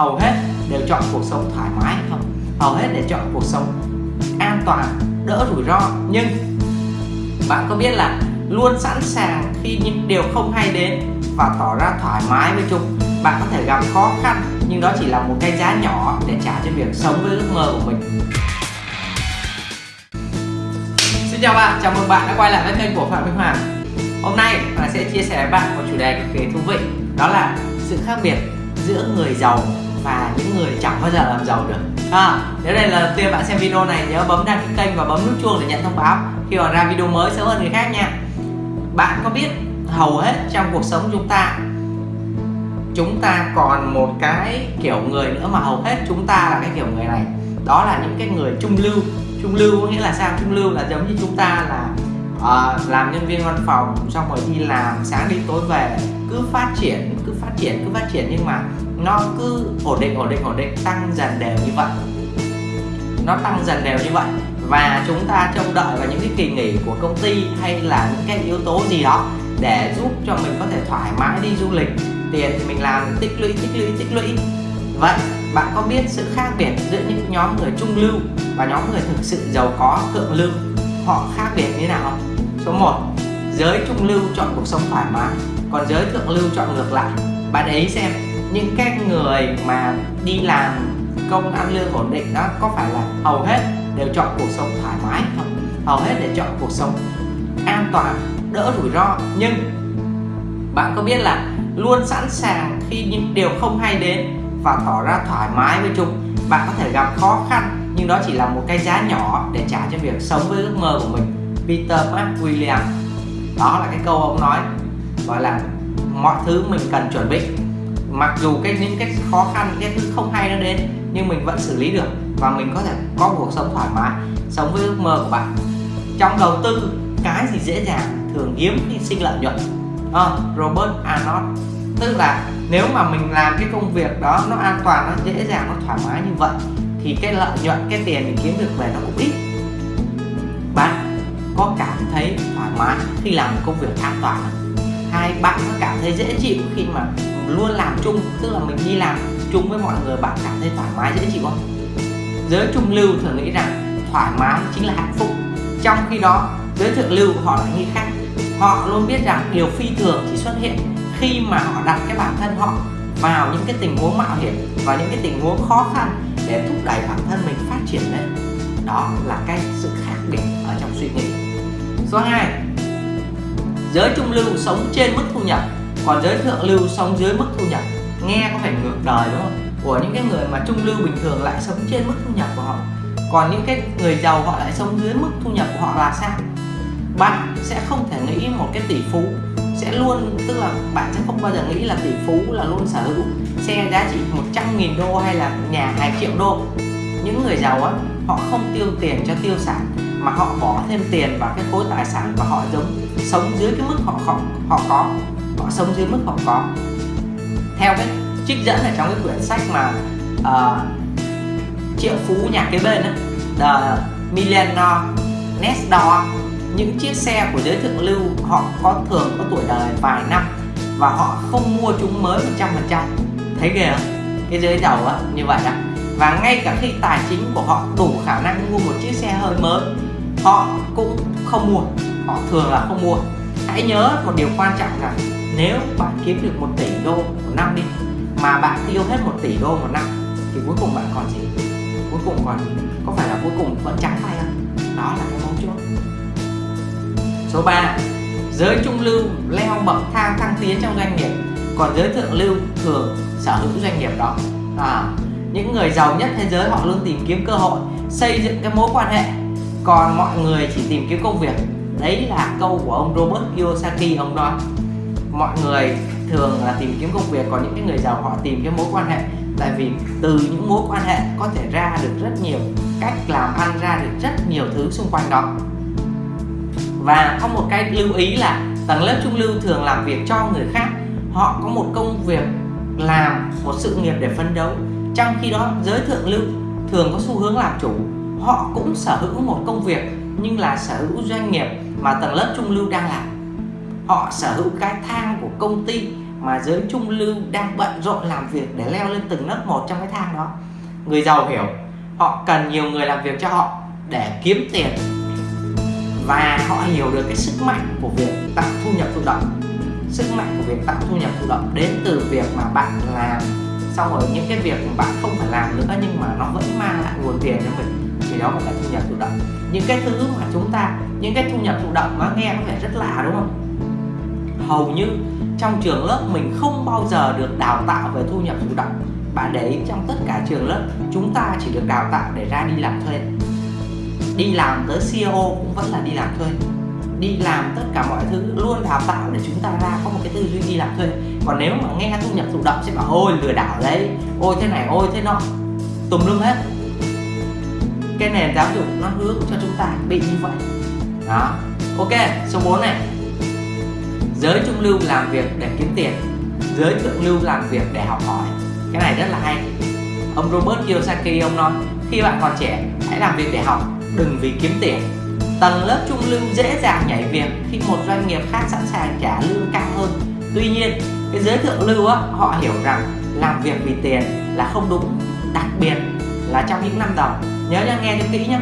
hầu hết đều chọn cuộc sống thoải mái. Không hầu hết để chọn cuộc sống an toàn đỡ rủi ro. Nhưng bạn có biết là luôn sẵn sàng khi những điều không hay đến và tỏ ra thoải mái với chúng bạn có thể gặp khó khăn nhưng đó chỉ là một cái giá nhỏ để trả cho việc sống với ước mơ của mình. Xin chào bạn, chào mừng bạn đã quay lại với kênh của Phạm Minh Hoàng. Hôm nay Hoàng sẽ chia sẻ với bạn một chủ đề cực kỳ thú vị Đó là sự khác biệt giữa người giàu và những người chẳng bao giờ làm giàu được. À, Nếu đây là lần tiên bạn xem video này nhớ bấm đăng ký kênh và bấm nút chuông để nhận thông báo khi mà ra video mới sớm hơn người khác nha. Bạn có biết hầu hết trong cuộc sống chúng ta chúng ta còn một cái kiểu người nữa mà hầu hết chúng ta là cái kiểu người này? Đó là những cái người trung lưu. Trung lưu có nghĩa là sao? Trung lưu là giống như chúng ta là uh, làm nhân viên văn phòng xong rồi đi làm sáng đi tối về cứ phát triển cứ phát triển cứ phát triển. Nhưng mà nó cứ ổn định ổn định ổn định, tăng dần đều như vậy. Nó tăng dần đều như vậy. Và chúng ta trông đợi vào những cái kỳ nghỉ của công ty hay là những cái yếu tố gì đó để giúp cho mình có thể thoải mái đi du lịch. Tiền thì mình làm, tích lũy tích lũy tích lũy. Vậy, bạn có biết sự khác biệt giữa những nhóm người trung lưu và nhóm người thực sự giàu có, thượng lưu? Họ khác biệt như thế nào? Số 1 giới trung lưu chọn cuộc sống thoải mái, còn giới thượng lưu chọn ngược lại. Bạn ấy xem những cái người mà đi làm công ăn lương ổn định đó, có phải là hầu hết đều chọn cuộc sống thoải mái không? Hầu hết để chọn cuộc sống an toàn, đỡ rủi ro. Nhưng bạn có biết là luôn sẵn sàng khi những điều không hay đến và tỏ ra thoải mái với chúng, bạn có thể gặp khó khăn, nhưng đó chỉ là một cái giá nhỏ để trả cho việc sống với ước mơ của mình. Peter McWilliam đó là cái câu ông nói, gọi là mọi thứ mình cần chuẩn bị mặc dù cái những cái khó khăn cái thứ không hay nó đến nhưng mình vẫn xử lý được và mình có thể có cuộc sống thoải mái sống với ước mơ của bạn. Trong đầu tư cái gì dễ dàng thường hiếm khi sinh lợi nhuận. À, Robert Arnold tức là nếu mà mình làm cái công việc đó nó an toàn nó dễ dàng nó thoải mái như vậy thì cái lợi nhuận cái tiền mình kiếm được về nó cũng ít. Bạn có cảm thấy thoải mái khi làm công việc an toàn không? Hai, bạn sẽ cảm thấy dễ chịu khi mà luôn làm chung, tức là mình đi làm chung với mọi người, bạn cảm thấy thoải mái, dễ chịu không? Giới trung lưu thường nghĩ rằng thoải mái chính là hạnh phúc. Trong khi đó, giới thượng lưu họ lại nghĩ khác. Họ luôn biết rằng điều phi thường chỉ xuất hiện khi mà họ đặt cái bản thân họ vào những cái tình huống mạo hiểm và những cái tình huống khó khăn để thúc đẩy bản thân mình phát triển lên đó là cái sự khác biệt ở trong suy nghĩ. Số 2 giới trung lưu sống trên mức thu nhập, còn giới thượng lưu sống dưới mức thu nhập. Nghe có phải ngược đời, đúng không? Của những cái người mà trung lưu bình thường lại sống trên mức thu nhập của họ. Còn những cái người giàu họ lại sống dưới mức thu nhập của họ là sao? Bạn sẽ không thể nghĩ một cái tỷ phú. Sẽ luôn, tức là bạn sẽ không bao giờ nghĩ là tỷ phú là luôn sở hữu. Xe giá trị 100.000 đô hay là nhà 2 triệu đô. Những người giàu á, họ không tiêu tiền cho tiêu sản, mà họ bỏ thêm tiền vào cái khối tài sản và họ giống sống dưới cái mức họ họ, họ có họ sống dưới mức họ có. Theo cái trích dẫn ở trong cái quyển sách mà uh, triệu phú nhà kế bên đó The Millionaire Next Door những chiếc xe của giới thượng lưu họ có thường có tuổi đời vài năm và họ không mua chúng mới 100% thấy ghê không? Cái giới giàu á như vậy đó và ngay cả khi tài chính của họ đủ khả năng mua một chiếc xe hơi mới họ cũng không mua họ thường là không mua. Hãy nhớ một điều quan trọng là nếu bạn kiếm được một tỷ đô một năm đi mà bạn tiêu hết một tỷ đô một năm thì cuối cùng bạn còn gì? Cuối cùng còn có phải là cuối cùng vẫn trắng tay không? Đó là cái mấu chốt. Số 3 giới trung lưu leo bậc thang thăng tiến trong doanh nghiệp. Còn giới thượng lưu thường sở hữu doanh nghiệp đó. À, những người giàu nhất thế giới họ luôn tìm kiếm cơ hội xây dựng cái mối quan hệ. Còn mọi người chỉ tìm kiếm công việc đấy là câu của ông Robert Kiyosaki ông nói mọi người thường là tìm kiếm công việc, còn những cái người giàu họ tìm cái mối quan hệ. Tại vì từ những mối quan hệ có thể ra được rất nhiều, cách làm ăn ra được rất nhiều thứ xung quanh đó. Và có một cái lưu ý là tầng lớp trung lưu thường làm việc cho người khác, họ có một công việc làm, một sự nghiệp để phấn đấu. Trong khi đó, giới thượng lưu thường có xu hướng làm chủ, họ cũng sở hữu một công việc, nhưng là sở hữu doanh nghiệp mà tầng lớp trung lưu đang làm. Họ sở hữu cái thang của công ty mà giới trung lưu đang bận rộn làm việc để leo lên từng lớp một trong cái thang đó. Người giàu hiểu, họ cần nhiều người làm việc cho họ để kiếm tiền và họ hiểu được cái sức mạnh của việc tạo thu nhập thụ động. Sức mạnh của việc tạo thu nhập thụ động đến từ việc mà bạn làm, xong rồi những cái việc mà bạn không phải làm nữa nhưng mà nó vẫn mang lại nguồn tiền cho mình đó gọi là thu nhập thụ động. Những cái thứ mà chúng ta, những cái thu nhập thụ động nó nghe có vẻ rất lạ, đúng không? Hầu như trong trường lớp mình không bao giờ được đào tạo về thu nhập thụ động. Bạn để ý trong tất cả trường lớp, chúng ta chỉ được đào tạo để ra đi làm thuê. Đi làm tới CEO cũng vẫn là đi làm thuê. Đi làm tất cả mọi thứ, luôn đào tạo để chúng ta ra có một cái tư duy đi làm thuê. Còn nếu mà nghe thu nhập thụ động sẽ bảo, ôi, lừa đảo đấy. Ôi, thế này, ôi, thế nọ. Tùm lum hết cái nền giáo dục nó hướng cho chúng ta bị như vậy. Đó. Ok, số 4 này. Giới trung lưu làm việc để kiếm tiền. Giới thượng lưu làm việc để học hỏi. Cái này rất là hay. Ông Robert Kiyosaki, ông nói, khi bạn còn trẻ, hãy làm việc để học, đừng vì kiếm tiền. Tầng lớp trung lưu dễ dàng nhảy việc khi một doanh nghiệp khác sẵn sàng trả lương cao hơn. Tuy nhiên, cái giới thượng lưu á, họ hiểu rằng làm việc vì tiền là không đúng. Đặc biệt là trong những năm đầu nhớ nha nghe cho kỹ nhé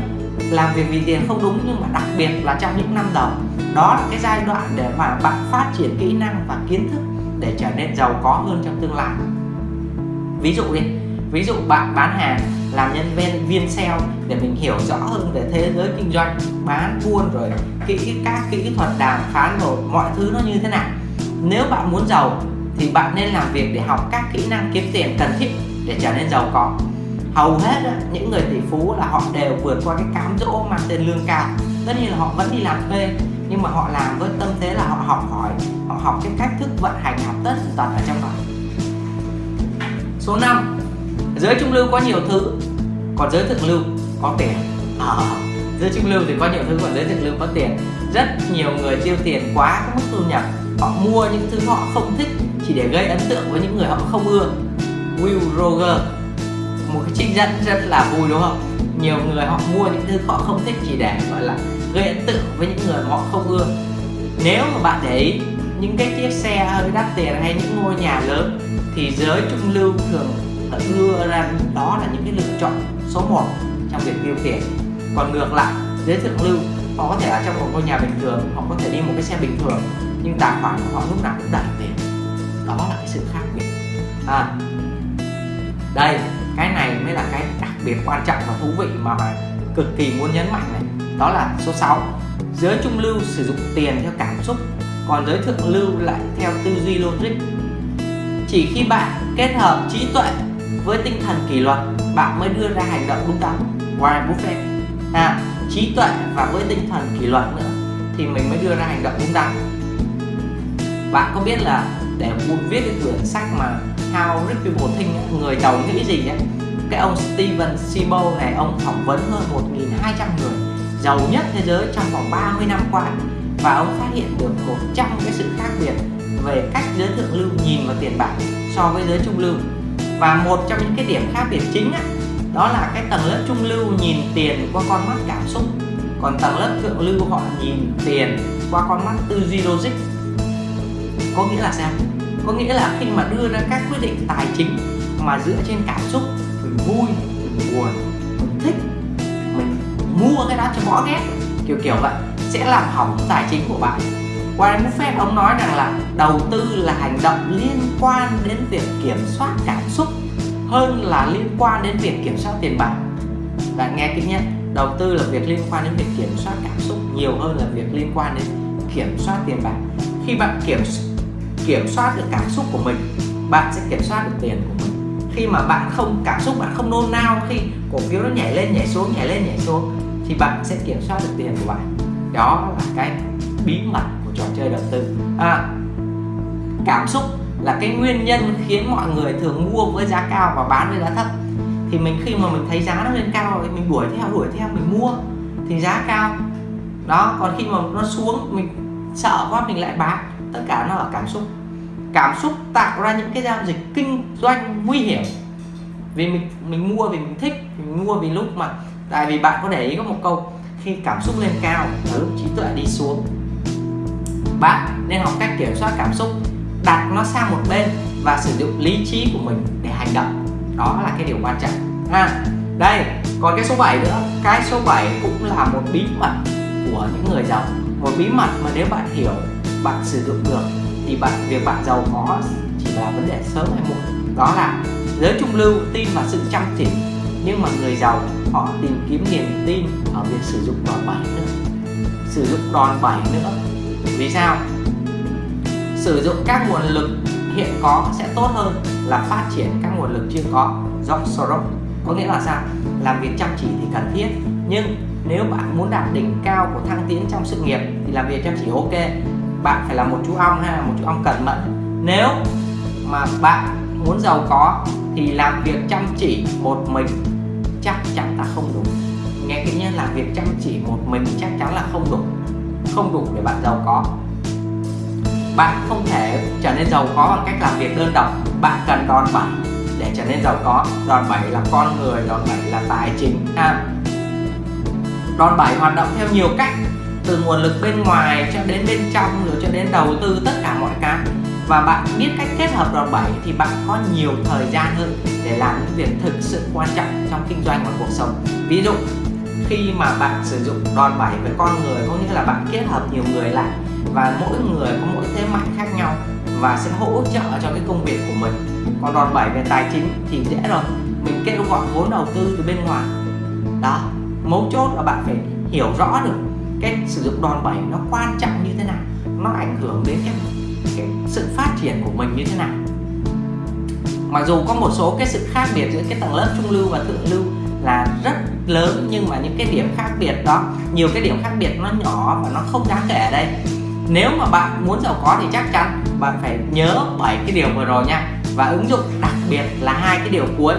làm việc vì tiền không đúng nhưng mà đặc biệt là trong những năm đầu. Đó là cái giai đoạn để mà bạn phát triển kỹ năng và kiến thức để trở nên giàu có hơn trong tương lai. Ví dụ đi, ví dụ bạn bán hàng, làm nhân viên viên sale để mình hiểu rõ hơn về thế giới kinh doanh, bán buôn rồi kỹ các kỹ thuật đàm phán rồi mọi thứ nó như thế nào. Nếu bạn muốn giàu thì bạn nên làm việc để học các kỹ năng kiếm tiền cần thiết để trở nên giàu có hầu hết á, những người tỷ phú là họ đều vượt qua cái cám dỗ mang tên lương cao. Tất nhiên là họ vẫn đi làm thuê nhưng mà họ làm với tâm thế là họ học hỏi họ học cái cách thức vận hành học tất tật ở trong đó. Số 5 giới trung lưu có nhiều thứ còn giới thượng lưu có tiền. À, giới trung lưu thì có nhiều thứ còn giới thượng lưu có tiền. Rất nhiều người tiêu tiền quá cái mức thu nhập họ mua những thứ họ không thích chỉ để gây ấn tượng với những người họ không ưa. Will Roger một cái trích dẫn rất là vui đúng không? Nhiều người họ mua những thứ họ không thích chỉ để gọi là gây ấn tượng với những người họ không ưa. Nếu mà bạn để ý những cái chiếc xe hơi đắt tiền hay những ngôi nhà lớn thì giới trung lưu thường đưa ra đó là những cái lựa chọn số 1 trong việc tiêu tiền còn ngược lại giới thượng lưu họ có thể ở trong một ngôi nhà bình thường họ có thể đi một cái xe bình thường nhưng tài khoản của họ lúc nào cũng đầy tiền. Đó là cái sự khác biệt. À, đây cái này mới là cái đặc biệt quan trọng và thú vị mà cực kỳ muốn nhấn mạnh này. Đó là số 6 giới trung lưu sử dụng tiền theo cảm xúc còn giới thượng lưu lại theo tư duy logic. Chỉ khi bạn kết hợp trí tuệ với tinh thần kỷ luật bạn mới đưa ra hành động đúng đắn. Warren Buffett. À, trí tuệ và với tinh thần kỷ luật nữa thì mình mới đưa ra hành động đúng đắn. Bạn có biết là để muốn viết cái quyển sách mà How Rich People người giàu nghĩ gì ấy cái ông Steven Sibo này ông phỏng vấn hơn 1.200 người giàu nhất thế giới trong vòng 30 năm qua. Và ông phát hiện được một trăm cái sự khác biệt về cách giới thượng lưu nhìn vào tiền bạc so với giới trung lưu. Và một trong những cái điểm khác biệt chính á, đó là cái tầng lớp trung lưu nhìn tiền qua con mắt cảm xúc. Còn tầng lớp thượng lưu họ nhìn tiền qua con mắt tư duy logic. Có nghĩa là sao? Có nghĩa là khi mà đưa ra các quyết định tài chính mà dựa trên cảm xúc, mình vui, mình buồn, mình thích, mình mua cái đó cho bỏ ghét, kiểu kiểu vậy, sẽ làm hỏng tài chính của bạn. Warren Buffett, ông nói rằng là đầu tư là hành động liên quan đến việc kiểm soát cảm xúc hơn là liên quan đến việc kiểm soát tiền bạc. Bạn nghe kỹ nhé, đầu tư là việc liên quan đến việc kiểm soát cảm xúc nhiều hơn là việc liên quan đến kiểm soát tiền bạc. Khi bạn kiểm kiểm soát được cảm xúc của mình bạn sẽ kiểm soát được tiền của mình. Khi mà bạn không cảm xúc bạn không nôn nao khi cổ phiếu nó nhảy lên nhảy xuống nhảy lên nhảy xuống thì bạn sẽ kiểm soát được tiền của bạn. Đó là cái bí mật của trò chơi đầu tư. À, cảm xúc là cái nguyên nhân khiến mọi người thường mua với giá cao và bán với giá thấp. Thì mình khi mà mình thấy giá nó lên cao thì mình đuổi theo đuổi theo mình mua thì giá cao. Đó còn khi mà nó xuống mình sợ quá mình lại bán. Tất cả nó ở cảm xúc cảm xúc tạo ra những cái giao dịch kinh doanh nguy hiểm. Vì mình mình mua vì mình thích, mình mua vì lúc mà, tại vì bạn có để ý có một câu, khi cảm xúc lên cao là lúc trí tuệ đi xuống. Bạn nên học cách kiểm soát cảm xúc, đặt nó sang một bên và sử dụng lý trí của mình để hành động. Đó là cái điều quan trọng. Ha đây, còn cái số 7 nữa. Cái số 7 cũng là một bí mật của những người giàu. Một bí mật mà nếu bạn hiểu, bạn sử dụng được thì bạn, việc bạn giàu có chỉ là vấn đề sớm hay muộn. Đó là giới trung lưu tin vào sự chăm chỉ. Nhưng mà người giàu, họ tìm kiếm niềm tin ở việc sử dụng đòn bẩy nữa. Sử dụng đòn bẩy nữa. Vì sao? Sử dụng các nguồn lực hiện có sẽ tốt hơn là phát triển các nguồn lực chưa có. George Soros có nghĩa là sao? Làm việc chăm chỉ thì cần thiết. Nhưng nếu bạn muốn đạt đỉnh cao của thăng tiến trong sự nghiệp thì làm việc chăm chỉ ok bạn phải là một chú ong hay là một chú ong cẩn mẫn. Nếu mà bạn muốn giàu có thì làm việc chăm chỉ một mình chắc chắn là không đủ. Nghe kỹ nhé làm việc chăm chỉ một mình chắc chắn là không đủ. Không đủ để bạn giàu có. Bạn không thể trở nên giàu có bằng cách làm việc đơn độc. Bạn cần đòn bẩy để trở nên giàu có. Đòn bẩy là con người, đòn bẩy là tài chính. Ha đòn bẩy hoạt động theo nhiều cách từ nguồn lực bên ngoài cho đến bên trong rồi cho đến đầu tư tất cả mọi cái. Và bạn biết cách kết hợp đòn bẩy thì bạn có nhiều thời gian hơn để làm những việc thực sự quan trọng trong kinh doanh và cuộc sống. Ví dụ, khi mà bạn sử dụng đòn bẩy với con người, có nghĩa là bạn kết hợp nhiều người lại và mỗi người có mỗi thế mạnh khác nhau và sẽ hỗ trợ cho cái công việc của mình. Còn đòn bẩy về tài chính thì dễ rồi, mình kêu gọi vốn đầu tư từ bên ngoài. Đó, mấu chốt là bạn phải hiểu rõ được cái sử dụng đòn bẩy nó quan trọng như thế nào nó ảnh hưởng đến cái, cái sự phát triển của mình như thế nào. Mặc dù có một số cái sự khác biệt giữa cái tầng lớp trung lưu và thượng lưu là rất lớn nhưng mà những cái điểm khác biệt đó nhiều cái điểm khác biệt nó nhỏ và nó không đáng kể ở đây. Nếu mà bạn muốn giàu có thì chắc chắn bạn phải nhớ bảy cái điều vừa rồi nha và ứng dụng đặc biệt là hai cái điều cuối.